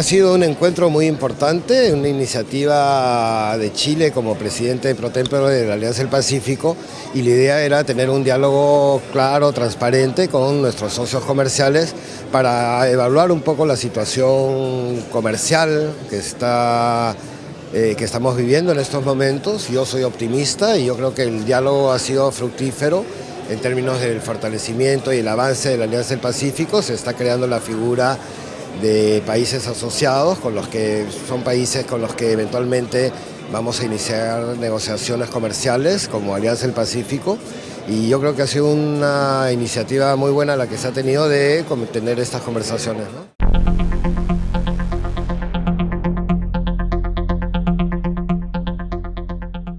Ha sido un encuentro muy importante, una iniciativa de Chile como presidente pro de la Alianza del Pacífico y la idea era tener un diálogo claro, transparente con nuestros socios comerciales para evaluar un poco la situación comercial que, está, eh, que estamos viviendo en estos momentos. Yo soy optimista y yo creo que el diálogo ha sido fructífero en términos del fortalecimiento y el avance de la Alianza del Pacífico. Se está creando la figura de países asociados, con los que son países con los que eventualmente vamos a iniciar negociaciones comerciales como Alianza del Pacífico y yo creo que ha sido una iniciativa muy buena la que se ha tenido de tener estas conversaciones.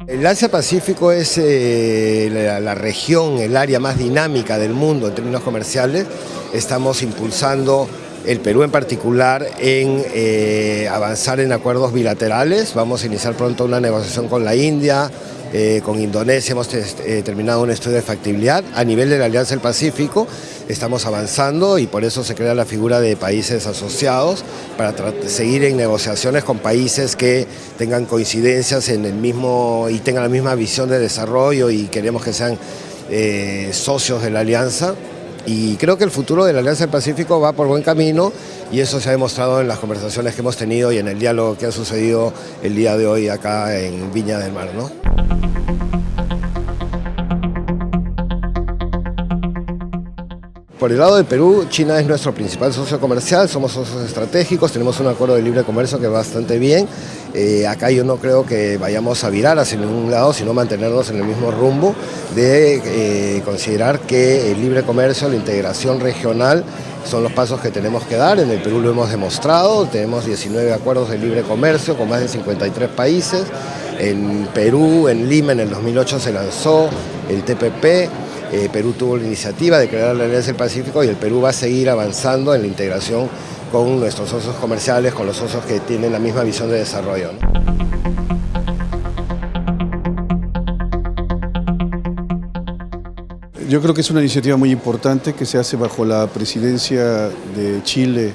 El Asia-Pacífico es eh, la, región, el área más dinámica del mundo en términos comerciales. Estamos impulsando el Perú en particular en eh, avanzar en acuerdos bilaterales. Vamos a iniciar pronto una negociación con la India, eh, con Indonesia hemos eh, terminado un estudio de factibilidad. A nivel de la Alianza del Pacífico estamos avanzando y por eso se crea la figura de países asociados para seguir en negociaciones con países que tengan coincidencias en el mismo y tengan la misma visión de desarrollo y queremos que sean socios de la Alianza y creo que el futuro de la Alianza del Pacífico va por buen camino y eso se ha demostrado en las conversaciones que hemos tenido y en el diálogo que ha sucedido el día de hoy acá en Viña del Mar. ¿no? Por el lado de Perú, China es nuestro principal socio comercial, somos socios estratégicos, tenemos un acuerdo de libre comercio que va bastante bien. Eh, acá yo no creo que vayamos a virar hacia ningún lado, sino mantenernos en el mismo rumbo de eh, considerar que el libre comercio, la integración regional son los pasos que tenemos que dar. En el Perú lo hemos demostrado, tenemos 19 acuerdos de libre comercio con más de 53 países. En Perú, en Lima, en el 2008 se lanzó el TPP, eh, Perú tuvo la iniciativa de crear la Alianza del Pacífico y el Perú va a seguir avanzando en la integración con nuestros socios comerciales, con los socios que tienen la misma visión de desarrollo. Yo creo que es una iniciativa muy importante que se hace bajo la presidencia de Chile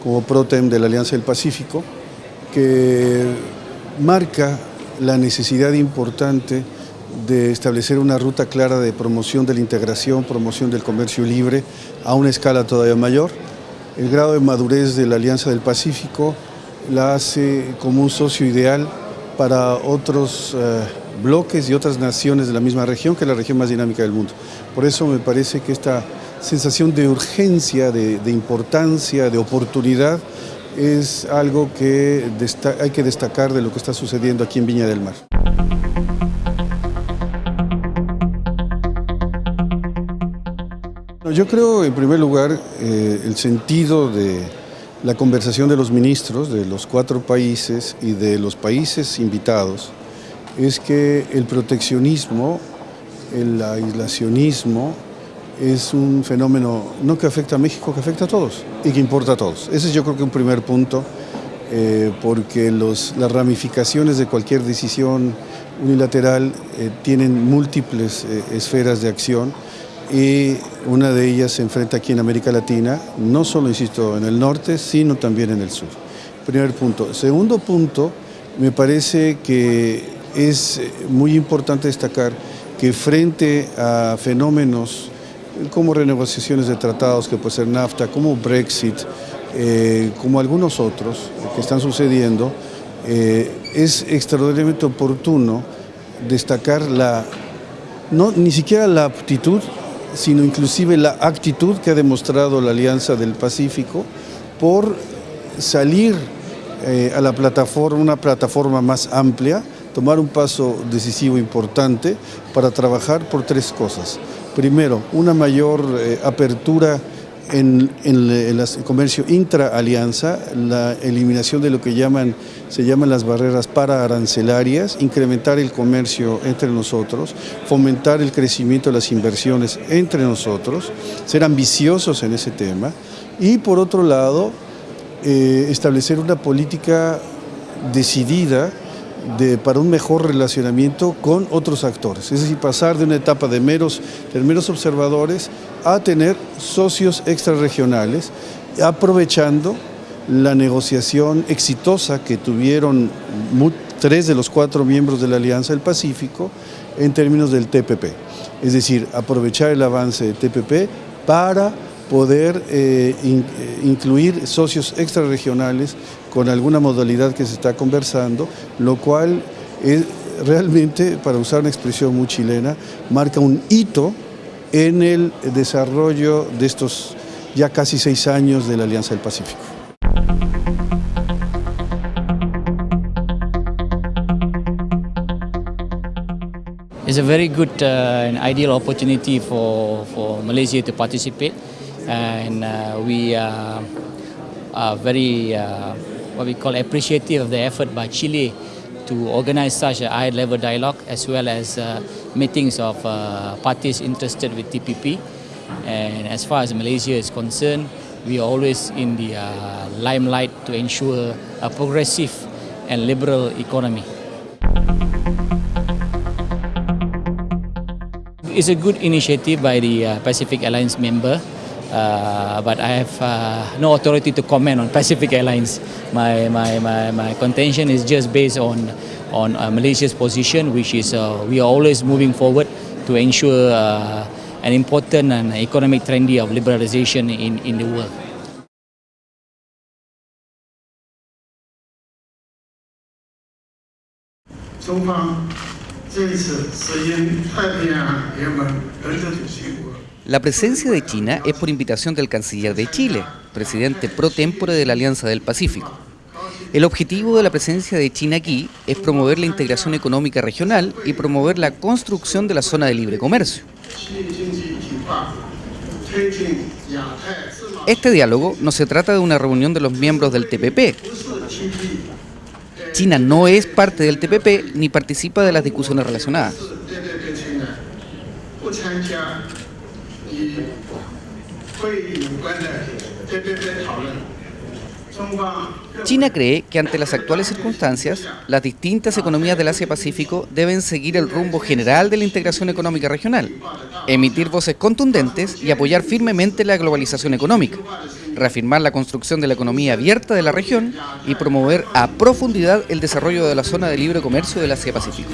como PROTEM de la Alianza del Pacífico, que marca la necesidad importante de establecer una ruta clara de promoción de la integración, promoción del comercio libre a una escala todavía mayor. El grado de madurez de la Alianza del Pacífico la hace como un socio ideal para otros eh, bloques y otras naciones de la misma región, que es la región más dinámica del mundo. Por eso me parece que esta sensación de urgencia, de, de importancia, de oportunidad, es algo que hay que destacar de lo que está sucediendo aquí en Viña del Mar. Yo creo, en primer lugar, eh, el sentido de la conversación de los ministros de los cuatro países y de los países invitados es que el proteccionismo, el aislacionismo, es un fenómeno no que afecta a México, que afecta a todos y que importa a todos. Ese es yo creo que un primer punto, eh, porque las ramificaciones de cualquier decisión unilateral eh, tienen múltiples esferas de acción y una de ellas se enfrenta aquí en América Latina, no solo, insisto, en el norte, sino también en el sur. Primer punto. Segundo punto, me parece que es muy importante destacar que frente a fenómenos como renegociaciones de tratados, que puede ser NAFTA, como Brexit, eh, como algunos otros que están sucediendo, eh, es extraordinariamente oportuno destacar la, no, ni siquiera la aptitud, sino inclusive la actitud que ha demostrado la Alianza del Pacífico por salir eh, a la plataforma, una plataforma más amplia, tomar un paso decisivo importante para trabajar por tres cosas. Primero, una mayor eh, apertura en, el comercio intra-alianza, la eliminación de lo que llaman, se llaman las barreras para arancelarias, incrementar el comercio entre nosotros, fomentar el crecimiento de las inversiones entre nosotros, ser ambiciosos en ese tema y por otro lado, eh, establecer una política decidida de, para un mejor relacionamiento con otros actores. Es decir, pasar de una etapa de meros, de meros observadores a tener socios extrarregionales, aprovechando la negociación exitosa que tuvieron tres de los cuatro miembros de la Alianza del Pacífico en términos del TPP. Es decir, aprovechar el avance de TPP para poder eh, incluir socios extrarregionales con alguna modalidad que se está conversando, lo cual es realmente, para usar una expresión muy chilena, marca un hito en el desarrollo de estos ya casi seis años de la Alianza del Pacífico. It's a very good uh, ideal opportunity for, for Malaysia to and uh, we are, are very uh, what we call appreciative of the effort by Chile to organize such a high level dialogue as well as uh, meetings of uh, parties interested with TPP and as far as Malaysia is concerned we are always in the uh, limelight to ensure a progressive and liberal economy. It's a good initiative by the uh, Pacific Alliance member uh, but I have uh, no authority to comment on Pacific Airlines. My, my, my, my contention is just based on, on uh, Malaysia's position, which is uh, we are always moving forward to ensure uh, an important and economic trendy of liberalization in, in the world. La presencia de China es por invitación del canciller de Chile, presidente pro tempore de la Alianza del Pacífico. El objetivo de la presencia de China aquí es promover la integración económica regional y promover la construcción de la zona de libre comercio. Este diálogo no se trata de una reunión de los miembros del TPP. China no es parte del TPP ni participa de las discusiones relacionadas. China cree que ante las actuales circunstancias, las distintas economías del Asia-Pacífico deben seguir el rumbo general de la integración económica regional, emitir voces contundentes y apoyar firmemente la globalización económica, reafirmar la construcción de la economía abierta de la región y promover a profundidad el desarrollo de la zona de libre comercio del Asia-Pacífico.